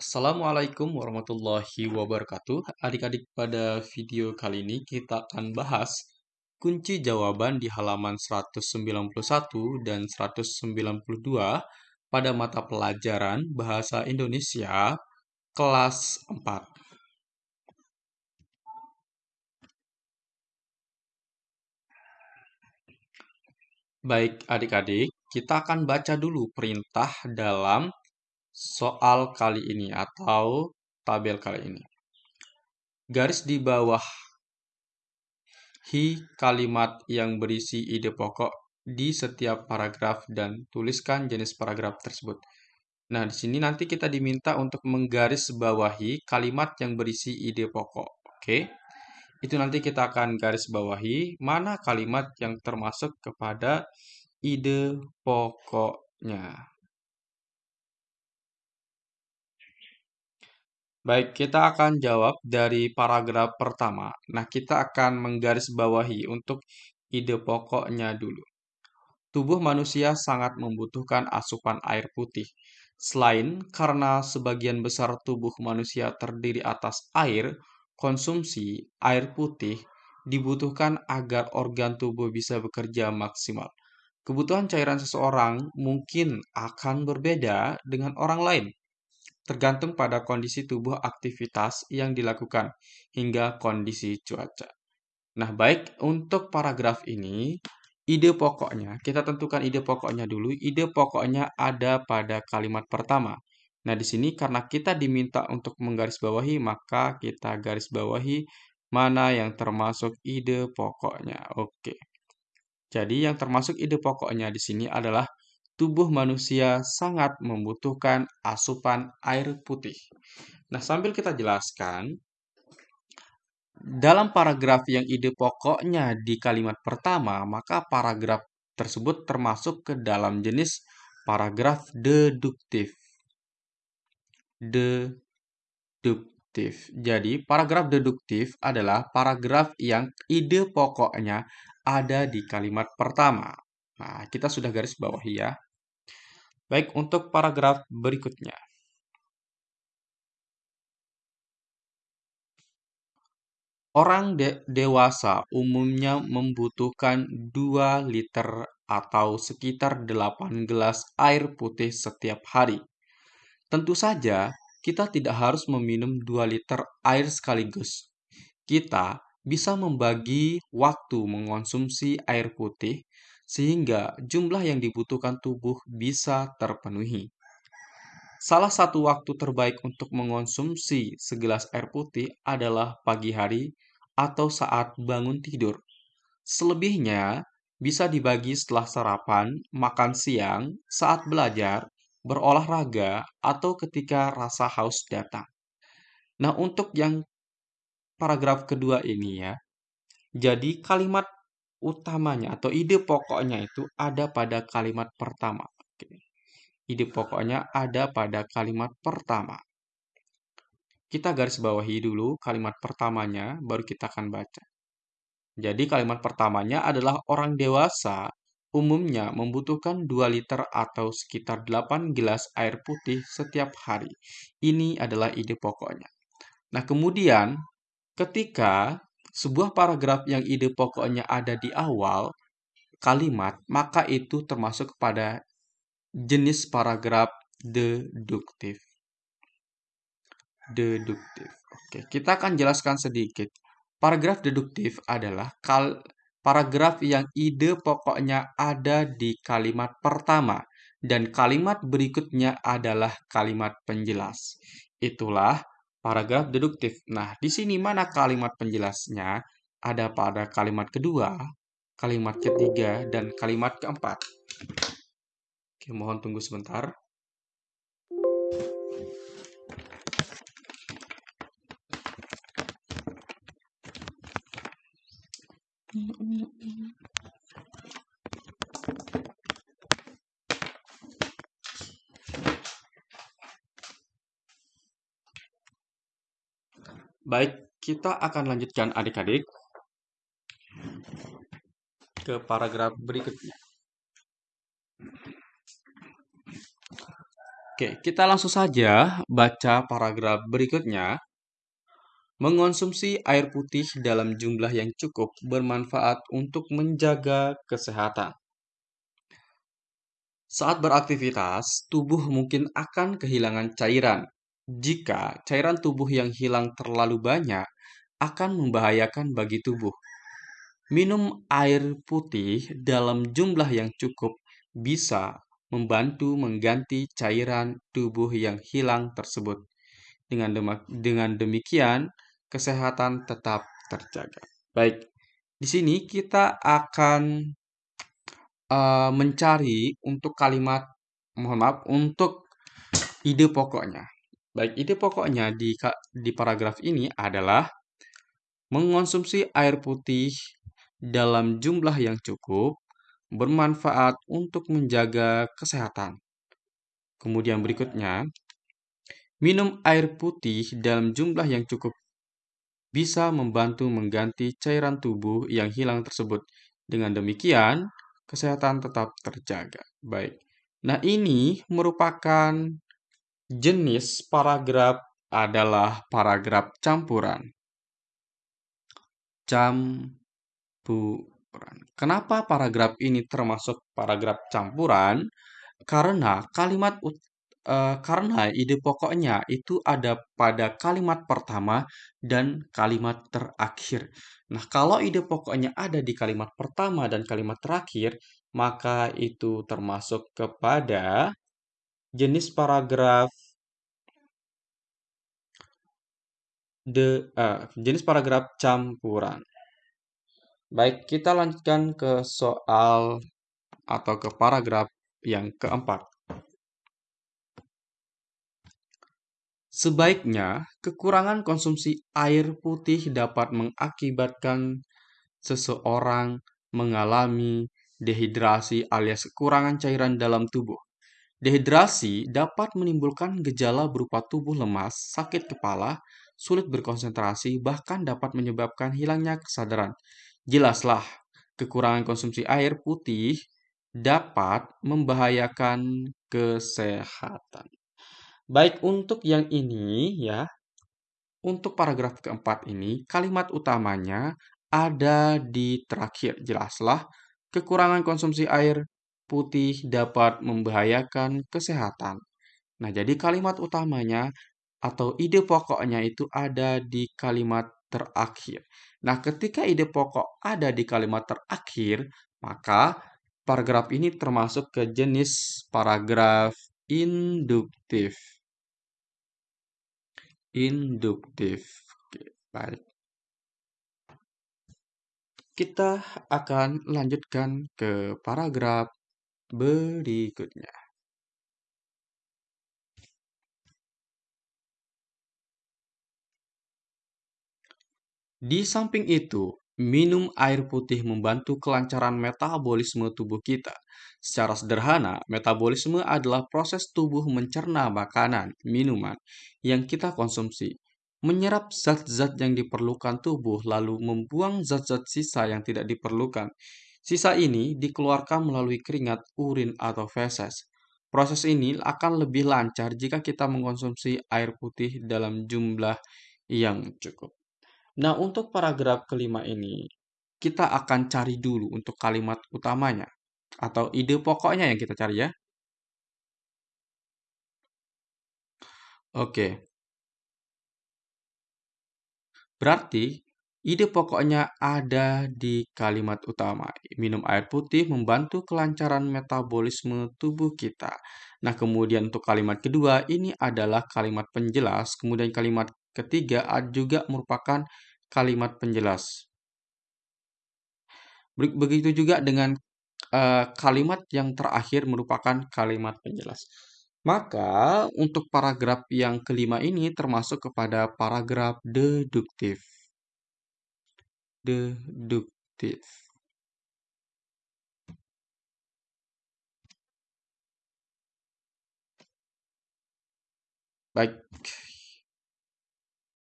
Assalamualaikum warahmatullahi wabarakatuh. Adik-adik, pada video kali ini kita akan bahas kunci jawaban di halaman 191 dan 192 pada mata pelajaran Bahasa Indonesia kelas 4. Baik, adik-adik, kita akan baca dulu perintah dalam soal kali ini atau tabel kali ini. Garis di bawah hi kalimat yang berisi ide pokok di setiap paragraf dan tuliskan jenis paragraf tersebut. Nah, di sini nanti kita diminta untuk menggaris bawahi kalimat yang berisi ide pokok. Oke. Itu nanti kita akan garis bawahi mana kalimat yang termasuk kepada ide pokoknya. Baik, kita akan jawab dari paragraf pertama. Nah, kita akan menggarisbawahi untuk ide pokoknya dulu. Tubuh manusia sangat membutuhkan asupan air putih. Selain karena sebagian besar tubuh manusia terdiri atas air, konsumsi air putih dibutuhkan agar organ tubuh bisa bekerja maksimal. Kebutuhan cairan seseorang mungkin akan berbeda dengan orang lain tergantung pada kondisi tubuh aktivitas yang dilakukan hingga kondisi cuaca. Nah, baik untuk paragraf ini, ide pokoknya, kita tentukan ide pokoknya dulu. Ide pokoknya ada pada kalimat pertama. Nah, di sini karena kita diminta untuk menggarisbawahi, maka kita garis bawahi mana yang termasuk ide pokoknya. Oke. Jadi yang termasuk ide pokoknya di sini adalah tubuh manusia sangat membutuhkan asupan air putih. Nah, sambil kita jelaskan, dalam paragraf yang ide pokoknya di kalimat pertama, maka paragraf tersebut termasuk ke dalam jenis paragraf deduktif. Deduktif. Jadi, paragraf deduktif adalah paragraf yang ide pokoknya ada di kalimat pertama. Nah, kita sudah garis bawahi ya. Baik, untuk paragraf berikutnya. Orang de dewasa umumnya membutuhkan 2 liter atau sekitar 8 gelas air putih setiap hari. Tentu saja, kita tidak harus meminum 2 liter air sekaligus. Kita bisa membagi waktu mengonsumsi air putih sehingga jumlah yang dibutuhkan tubuh bisa terpenuhi. Salah satu waktu terbaik untuk mengonsumsi segelas air putih adalah pagi hari atau saat bangun tidur. Selebihnya bisa dibagi setelah sarapan, makan siang, saat belajar, berolahraga, atau ketika rasa haus datang. Nah, untuk yang paragraf kedua ini ya, jadi kalimat utamanya atau ide pokoknya itu ada pada kalimat pertama. Ide pokoknya ada pada kalimat pertama. Kita garis bawahi dulu kalimat pertamanya, baru kita akan baca. Jadi kalimat pertamanya adalah orang dewasa umumnya membutuhkan 2 liter atau sekitar 8 gelas air putih setiap hari. Ini adalah ide pokoknya. Nah, kemudian ketika sebuah paragraf yang ide pokoknya ada di awal kalimat, maka itu termasuk kepada jenis paragraf deduktif. Deduktif. Oke, kita akan jelaskan sedikit. Paragraf deduktif adalah kal paragraf yang ide pokoknya ada di kalimat pertama dan kalimat berikutnya adalah kalimat penjelas. Itulah paragraf deduktif. Nah, di sini mana kalimat penjelasnya? Ada pada kalimat kedua, kalimat ketiga, dan kalimat keempat. Oke, mohon tunggu sebentar. Baik, kita akan lanjutkan adik-adik ke paragraf berikutnya. Oke, kita langsung saja baca paragraf berikutnya. Mengonsumsi air putih dalam jumlah yang cukup bermanfaat untuk menjaga kesehatan. Saat beraktivitas, tubuh mungkin akan kehilangan cairan. Jika cairan tubuh yang hilang terlalu banyak, akan membahayakan bagi tubuh. Minum air putih dalam jumlah yang cukup bisa membantu mengganti cairan tubuh yang hilang tersebut. Dengan, dengan demikian, kesehatan tetap terjaga. Baik, di sini kita akan uh, mencari untuk kalimat, mohon maaf, untuk ide pokoknya. Baik, ide pokoknya di, di paragraf ini adalah mengonsumsi air putih dalam jumlah yang cukup bermanfaat untuk menjaga kesehatan. Kemudian berikutnya, minum air putih dalam jumlah yang cukup bisa membantu mengganti cairan tubuh yang hilang tersebut. Dengan demikian, kesehatan tetap terjaga. Baik. Nah, ini merupakan jenis paragraf adalah paragraf campuran. Campuran. Kenapa paragraf ini termasuk paragraf campuran? Karena kalimat uh, karena ide pokoknya itu ada pada kalimat pertama dan kalimat terakhir. Nah, kalau ide pokoknya ada di kalimat pertama dan kalimat terakhir, maka itu termasuk kepada jenis paragraf de uh, jenis paragraf campuran. Baik, kita lanjutkan ke soal atau ke paragraf yang keempat. Sebaiknya, kekurangan konsumsi air putih dapat mengakibatkan seseorang mengalami dehidrasi alias kekurangan cairan dalam tubuh. Dehidrasi dapat menimbulkan gejala berupa tubuh lemas, sakit kepala, sulit berkonsentrasi, bahkan dapat menyebabkan hilangnya kesadaran. Jelaslah, kekurangan konsumsi air putih dapat membahayakan kesehatan. Baik untuk yang ini ya, untuk paragraf keempat ini, kalimat utamanya ada di terakhir. Jelaslah, kekurangan konsumsi air putih dapat membahayakan kesehatan. Nah, jadi kalimat utamanya atau ide pokoknya itu ada di kalimat terakhir. Nah, ketika ide pokok ada di kalimat terakhir, maka paragraf ini termasuk ke jenis paragraf induktif. Induktif. Oke, baik. Kita akan lanjutkan ke paragraf berikutnya. Di samping itu, minum air putih membantu kelancaran metabolisme tubuh kita. Secara sederhana, metabolisme adalah proses tubuh mencerna makanan, minuman yang kita konsumsi, menyerap zat-zat yang diperlukan tubuh, lalu membuang zat-zat sisa yang tidak diperlukan. Sisa ini dikeluarkan melalui keringat, urin, atau feses. Proses ini akan lebih lancar jika kita mengkonsumsi air putih dalam jumlah yang cukup. Nah, untuk paragraf kelima ini, kita akan cari dulu untuk kalimat utamanya atau ide pokoknya yang kita cari ya. Oke. Berarti ide pokoknya ada di kalimat utama. Minum air putih membantu kelancaran metabolisme tubuh kita. Nah, kemudian untuk kalimat kedua ini adalah kalimat penjelas, kemudian kalimat ketiga juga merupakan kalimat penjelas. Begitu juga dengan uh, kalimat yang terakhir merupakan kalimat penjelas. Maka untuk paragraf yang kelima ini termasuk kepada paragraf deduktif. Deduktif. Baik,